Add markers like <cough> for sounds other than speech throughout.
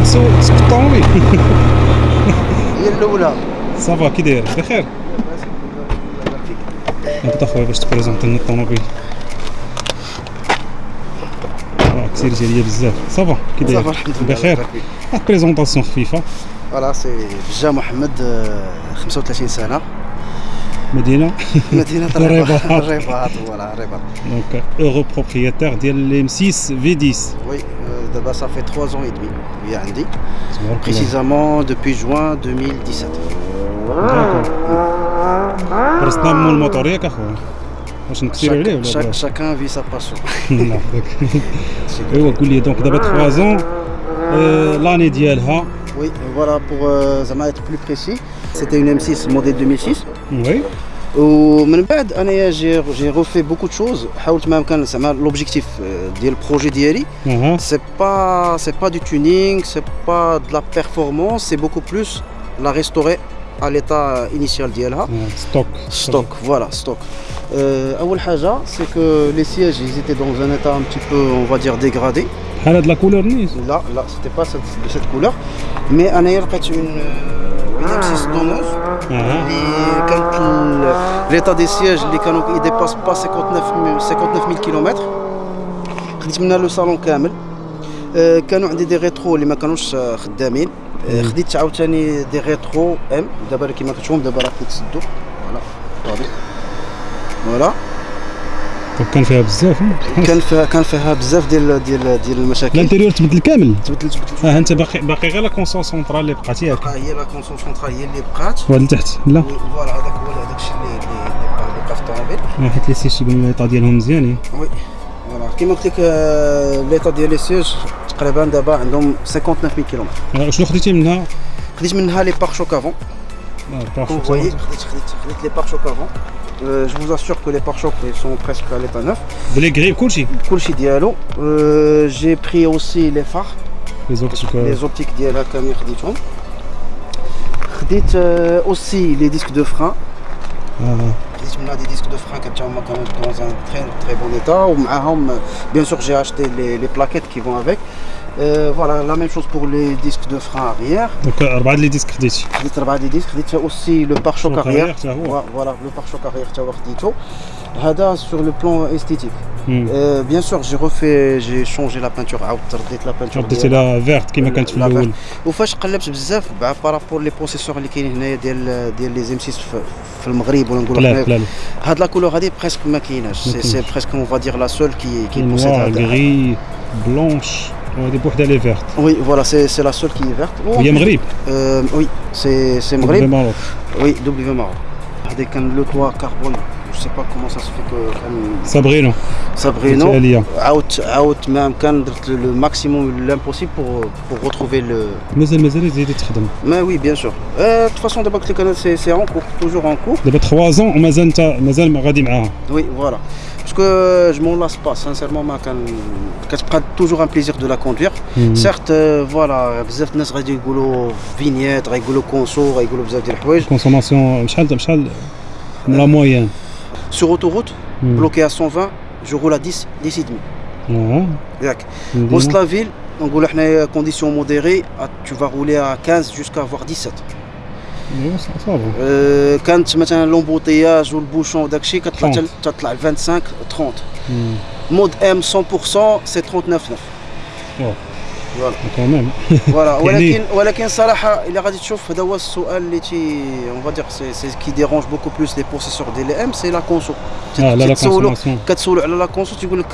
تسوق تسوق الطوموبيل هي الأولى. صافا كي داير؟ بخير. نبدا خويا باش تبريزونتي لنا الطوموبيل. راه كثير عليا بزاف. صافا كي داير؟ بخير. واحد <laughs> بريزونطاسيون خفيفة. فوالا سي بجا محمد آه، 35 سنة. مدينة. <laughs> مدينة الرباط. الرباط الرباط فوالا الرباط دونك اورو بروبريتير ديال الام 6 في 10 وي ça fait trois ans et demi, précisément depuis juin 2017. Chaque, chacun vit sa passion. <laughs> donc d'abord trois ans, l'année d'IELHA. Oui, voilà pour euh, être plus précis, c'était une M6 modèle 2006. Oui. ومن بعد انايا جي جي روفي بوكو دو شوز حاولت ما امكن زعما لوبجيكتيف ديال البروجي ديالي اها سي با سي با دو تونينغ سي با دو لا بيرفورمانس سي بوكو بلوس لا ريستوري à l'état initial ديالها ستوك stock voilà stock Euh, اول حاجه c'est que les sièges ils étaient dans un état un petit peu on va dire dégradé بحال هاد لا كولور نيت Là, là, c'était pas cette, de cette couleur. Mais أنايا لقيت une, ونفس الصدموز اللي كانت ليطا دي سياج اللي كانوا يديباس با 59 59000 كيلومتر خدمنا لو صالون كامل كانوا عندي دي ريترو اللي ما كانوش خدامين خديت عاوتاني دي ريترو ام دابا كما كتشوفهم دابا راه كيتسدوا فوالا فوالا دونك كان فيها بزاف كان فيها كان فيها بزاف ديال ديال ديال المشاكل. الانتيريور تبدل كامل تبدلت تبدلت آه أنت باقي باقي غير لا كونسون سونترال اللي بقات ياك بقى هي لا كونسون سونترال هي اللي بقات. وهاد لتحت لا. فوالا هذاك هو هذاك الشيء اللي اللي بقى اللي بقى في الطوموبيل. آه، حيت لي سيش يبان ليطا ديالهم مزيانين وي. فوالا. كيما قلت لك آه، ليطا ديال لي سيج تقريبا دابا عندهم 59000 كيلومتر آه، شنو خديتي منها؟ خديت منها لي بار شوك افون آه، voyez, خديت خديت خديت لي بار شوك افون Euh, je vous assure que les pare-chocs sont presque à l'état neuf. Les grilles, coulchi Coulchi diallo. Euh, j'ai pris aussi les phares. Les optiques Les optiques diallo, comme Dites euh, aussi les disques de frein. Ah. On a des disques de frein qui sont dans un très très bon état. Ah, hum, bien sûr, j'ai acheté les plaquettes qui vont avec. Euh, voilà la même chose pour les disques de frein arrière دونك اربعه لي ديسك خديتي خديت اربعه دي ديسك خديت aussi le pare-choc Choc arrière arrière حتى هو. voilà le pare-choc arrière حتى هو خديته هذا sur le plan esthétique مم. Euh, bien sûr j'ai refait j'ai changé la peinture عاودت رديت la peinture رديتي ديالها. لا فيرت كيما كانت في لا الاول وفاش قلبت بزاف بارابور لي بروسيسور اللي كاينين هنايا ديال ديال لي زيم 6 في في المغرب ولا نقولوا قلال حنايا قلال هاد لا كولور هادي بريسك ما كايناش سي سي كايناش. بريسك اون فا دير لا سول كي كي بوسيد نوار Elle est verte. Oui, voilà, c'est la seule qui est verte. Oh, oui, Maghrib euh, Oui, c'est Maghrib. W Maroc. Oui, W Maroc. Le toit carbone, je ne sais pas comment ça se fait que... Sabrino. Sabrino. Out, out, même quand le maximum, l'impossible pour, pour retrouver le... Mais elle, mais elle est Mais oui, bien sûr. Euh, de toute façon, d'abord, c'est en cours, toujours en cours. D'abord, trois ans, on mazal, mazal, Oui, voilà Parce que je m'en lasse pas, sincèrement, ما كان كتبقى toujours un plaisir de la conduire. مم. Certes, euh, voilà, بزاف الناس غادي يقولوا فينيت غيقولوا كونسو غيقولوا بزاف ديال الحوايج. كونسوماسيون شحال شحال من لا مويان Sur autoroute, مم. bloqué à 120, je roule à 10, 10 et demi. اه ياك. مدينة. West la ville, نقولوا حنا conditions modérées, à- tu vas rouler à 15 jusqu'à avoir 17. ايوا صافي Euh, كانت مثلا لومبوتياج والبوشون وداك الشيء كتطلع 30. حتى- تطلع ل 25 30. مم. مود ام 100% سي 39 9. واو. فوالا كمان فوالا يعني- ولكن ولكن صراحه الا غادي تشوف هذا هو السؤال اللي تي اون فادير سي سي كي ديرونج بوكو بلوس لي بروسيسور دي لي ام سي لا كونسو اه لا لا تسولو كونسوماسيون كتسولو على لا كونسو تيقول لك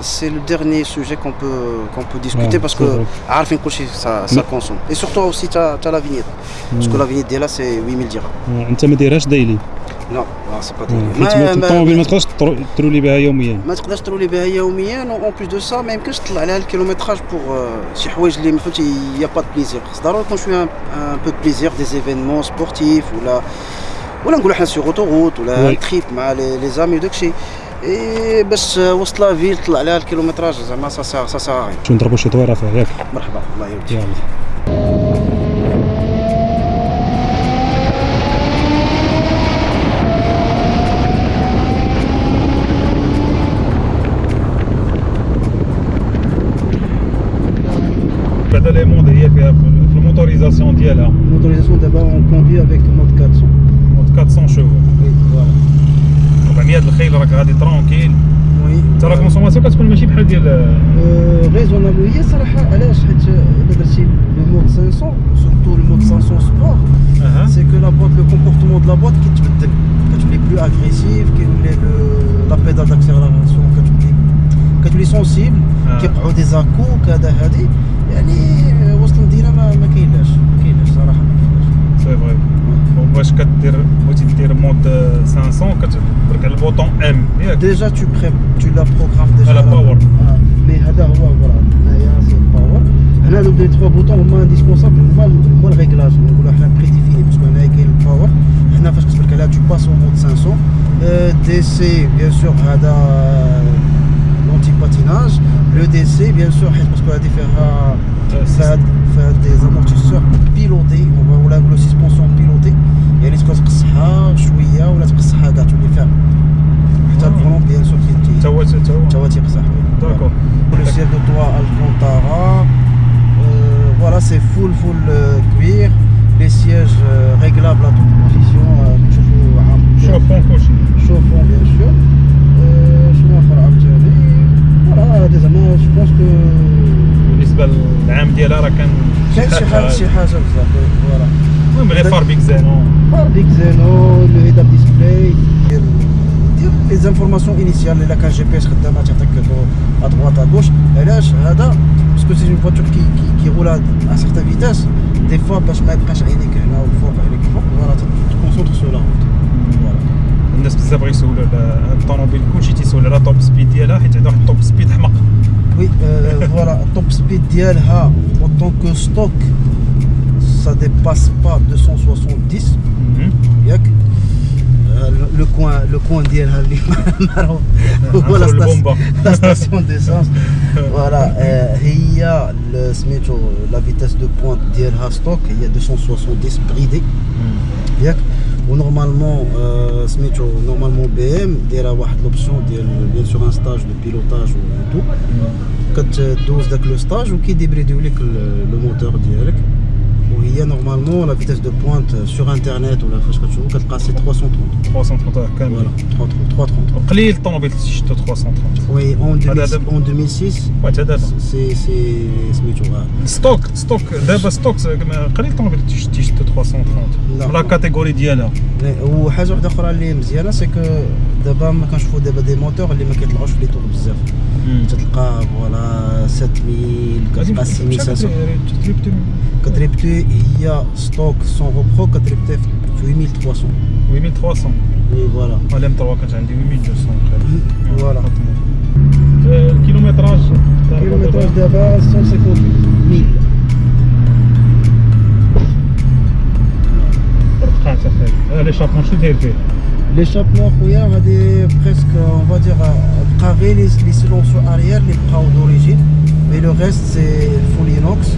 سي لو ديرني سوجي كون بو كون بو ديسكوتي آه، باسكو c'est عارفين كلشي سا سا كونسوم اي سورتو اوسي تا تا لا فينيت باسكو لا فينيت ديالها سي 8000 درهم آه، انت ما ديرهاش دايلي نو سي با ما- الطوموبيل ما تقدرش ترو- ترولي بها يوميا ما تقدرش ترولي بها يوميا اون بليس دو سا ما يمكنش تطلع عليها الكيلومتراج بوغ شي حوايج اللي ما فهمتي يا با بليزير خص ضروري يكون شوية ان بو بليزير دي زيفينمون سبورتيف ولا ولا نقولوا حنا سيغ اوتوروت ولا وي. تريب مع لي زامي وداكشي اي باش وسط لا فيل طلع عليها الكيلومتراج زعما سا سا سا سا شو نضربوا شي طويره فيها ياك مرحبا الله يوديك بعد لي موند هي فيها الموتوريزاسيون ديالها الموتوريزاسيون دابا اون كوندي افيك مود 400 مود 400 شوفو وي فوالا 400 الخيل راك غادي ترونكيل وي حتى لا كونسوماسيون كتكون ماشي بحال ديال ريزونابل هي صراحه علاش حيت الا درتي لو مود 500 سورتو لو مود 500 سبور اها سي كو لا بوات لو كومبورتمون دو لا بوات كيتبدل كتولي بلو اغريسيف كيولي لا بيدال داكسيلاراسيون كتولي كتولي سونسيبل آه. كيوقعوا دي زاكو كذا هادي يعني كاينلاش سي فري وباش كدير بغيتي دير مود 500 كتبرك على البوطون ام ياك ديجا تو بري تو لا بروغرام ديجا على باور. مي هذا هو فوالا هنايا سي باور هنا لو دي تخوا بوطون هما انديسبونسابل هما هما الريغلاج نقولوا حنا بريديفيني باسكو هنايا كاين الباور هنا فاش كتبرك عليها تو باس او مود 500 دي سي بيان سور هذا لونتي باتيناج لو دي سي بيان سور حيت باسكو هادي فيها فهاد فهاد دي زامورتيسور بيلوتي ولا نقولوا سيسبونسيون بيلوتي يعني تبقى تقصحها بالنسبة للعام ديالها راه كان كاين شي حاجة شي حاجة بزاف فوالا المهم لي فار بيك زينو باربيك زينو لو هيد اب ديسبلاي دير دير لي زانفورماسيون انيسيال الا كان جي بي اس خدامة تعطيك ا droite ا غوش علاش هذا؟ باسكو سي اون فواتور كي كي كي رولا ا سيغتان فيتاس دي فوا باش ما يبقاش عينيك هنا وفوق عينيك فوق فوالا تكونسونتر سو لا روت فوالا الناس بزاف بغا يسولوا على الطوموبيل. كلشي تيسول على توب سبيد ديالها حيت عندها واحد التوب سبيد حمق Oui, euh, voilà, <laughs> top speed d'ILHA en tant que stock, ça dépasse pas 270. Euh, le, coin, le coin d'ILHA, <laughs> voilà, la, station, <laughs> la station d'essence. voilà, euh, il y a le la vitesse de pointe d'ILHA stock, il y a 270 bridé. ونورمالمون آه، سميتو نورمالمون بي ام دايره واحد لوبسيون ديال بيان سور ان ستاج دو بيلوتاج و تو كتدوز داك لو ستاج وكيديبريديو لك ال- لو موتور ديالك وهي نورمالمون لا فيتاس دو بوينت سور انترنت ولا فاش كتشوفو كتلقى سي 330 330 كامل فوالا 330 قليل الطوموبيل شفتو 330 وي اون هذا 2006 دابا- اون 2006 واه تا دابا سي سي سميتو آه. ستوك ستوك دابا ستوك كما قليل الطوموبيل تيشتو 330 لا. لا كاتيجوري ديالها وحاجه واحده اخرى اللي مزيانه سي كو دابا ما كنشوفوا دابا دي موتور اللي ما كيطلعوش في لي طور بزاف تلقى فوالا 7000 كتلقى 6500 Catrepté, il y a stock sans repro, Catrepté 8300. 8300 Oui, voilà. À l'M3, quand j'ai 8200. Voilà. Le kilométrage Le kilométrage d'avant, 158 000. L'échappement, je suis L'échappement, c'est presque, on va dire, euh, à les, les silences arrière, les bras d'origine, mais le reste, c'est full inox.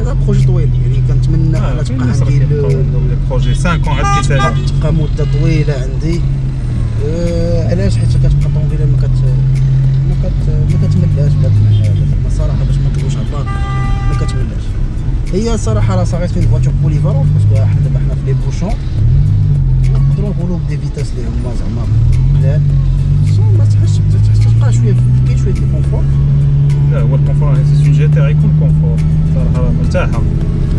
هذا بروجي طويل يعني كنتمنى آه، أنا تبقى عندي كيبقاو ل- عندهم لي بروجي. 5 ans عاد كيسالي تبقى مدة طويلة عندي. آه، علاش؟ حيت كتبقى الطوموبيله ما كت ما كت ما كتملاش بهاد الحاجة صراحة باش ما نكذبوش على الله ما كتملاش. هي صراحة راه صغيت فين فواتور بوليفالون باسكو حنا دابا حنا في لي بوشون. نقدروا نقولوا بدي فيتاس اللي هما زعما قلال ما تحسش تحس تبقى شوية كاين شوية الكونفور لا هو الكونفور سي سون جي تي يكون كونفور مرتاحة.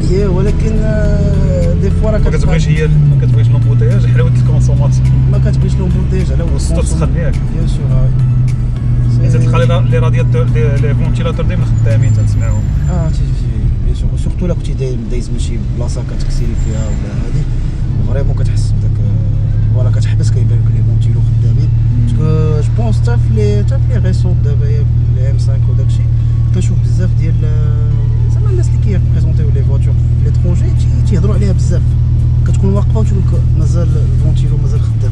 هي ولكن آه، دي فوا راه ما كتبغيش هي ما كتبغيش لومبوتياج حلاوه الكونسوماسيون ما كتبغيش لومبوتيج على والصوت تسخن ياك بيان سور حيت تلقى لي- لي رادياتور لي فونتيلاتور ديما خدامين تنسمعهم. آه تي تي بيان سور سورتو لا كنتي دايز من شي بلاصة كتكسيري فيها ولا هادي؟ فريمون كتحس بداك آه، فوالا كتحبس كيبان لك لي فونتيلو خدامين. باسكو جو بونس حتى في لي حتى في لي ريسون دابا هي في لي ام 5 وداكشي كنشوف بزاف ديال هما الناس اللي كيبريزونتيو لي فواتور في ليترونجي تيهضروا عليها بزاف. كتكون واقفة وتقول لك مازال الفونتيلو مازال خدام.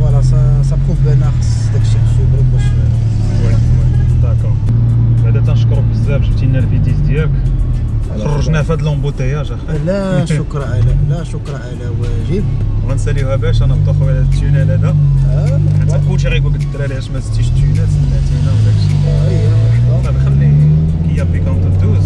فوالا سا سا بروف بان خص داك الشيء خصو يبرد باش وي داكور بعدا تنشكرك بزاف جبتي لنا الفيديز ديالك. خرجنا في هذا لومبوتياج لا <laughs> شكرا على لا شكرا على واجب. غنساليوها باش أنا بطو خويا هذا. التونيل هذا حتى خوتي غيقول لك الدراري علاش ما زدتيش التونيل سمعتينا وداك الشيء آه، أيوه، صافي أيوه. طيب، خلي كيا بيكونت دوز